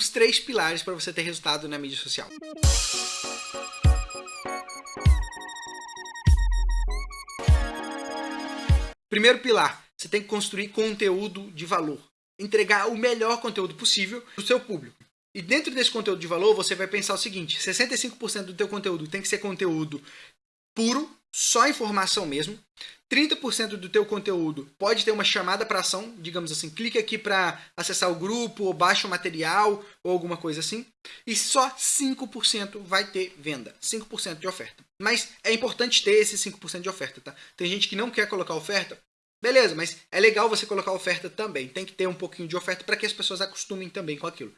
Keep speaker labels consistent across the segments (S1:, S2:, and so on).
S1: os três pilares para você ter resultado na mídia social. Primeiro pilar, você tem que construir conteúdo de valor. Entregar o melhor conteúdo possível para o seu público. E dentro desse conteúdo de valor, você vai pensar o seguinte, 65% do teu conteúdo tem que ser conteúdo puro, só informação mesmo. 30% do teu conteúdo pode ter uma chamada para ação, digamos assim, clique aqui para acessar o grupo, ou baixa o material, ou alguma coisa assim. E só 5% vai ter venda, 5% de oferta. Mas é importante ter esse 5% de oferta, tá? Tem gente que não quer colocar oferta, beleza, mas é legal você colocar oferta também. Tem que ter um pouquinho de oferta para que as pessoas acostumem também com aquilo.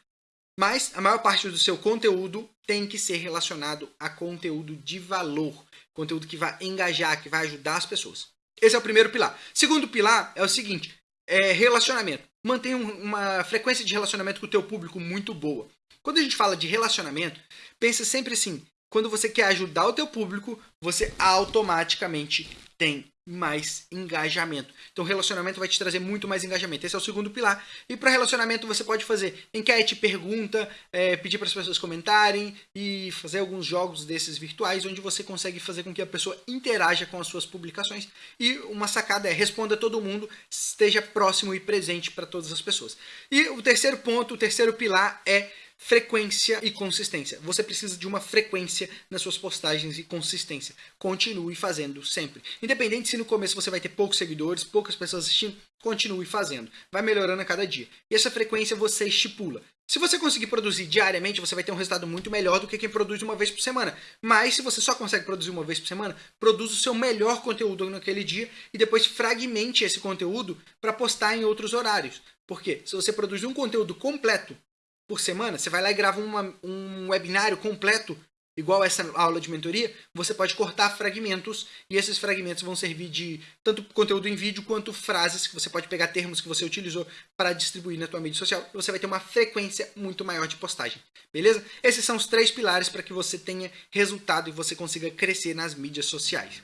S1: Mas a maior parte do seu conteúdo tem que ser relacionado a conteúdo de valor. Conteúdo que vai engajar, que vai ajudar as pessoas. Esse é o primeiro pilar. Segundo pilar é o seguinte, é relacionamento. Mantenha uma frequência de relacionamento com o teu público muito boa. Quando a gente fala de relacionamento, pensa sempre assim, quando você quer ajudar o teu público, você automaticamente tem mais engajamento. Então, relacionamento vai te trazer muito mais engajamento. Esse é o segundo pilar. E para relacionamento, você pode fazer enquete, pergunta, é, pedir para as pessoas comentarem e fazer alguns jogos desses virtuais, onde você consegue fazer com que a pessoa interaja com as suas publicações. E uma sacada é responda todo mundo, esteja próximo e presente para todas as pessoas. E o terceiro ponto, o terceiro pilar é frequência e consistência. Você precisa de uma frequência nas suas postagens e consistência. Continue fazendo sempre. Independente se no começo você vai ter poucos seguidores, poucas pessoas assistindo, continue fazendo. Vai melhorando a cada dia. E essa frequência você estipula. Se você conseguir produzir diariamente, você vai ter um resultado muito melhor do que quem produz uma vez por semana. Mas se você só consegue produzir uma vez por semana, produza o seu melhor conteúdo naquele dia e depois fragmente esse conteúdo para postar em outros horários. Porque se você produz um conteúdo completo por semana, você vai lá e grava uma, um webinário completo, igual essa aula de mentoria, você pode cortar fragmentos e esses fragmentos vão servir de tanto conteúdo em vídeo quanto frases que você pode pegar termos que você utilizou para distribuir na tua mídia social e você vai ter uma frequência muito maior de postagem, beleza? Esses são os três pilares para que você tenha resultado e você consiga crescer nas mídias sociais.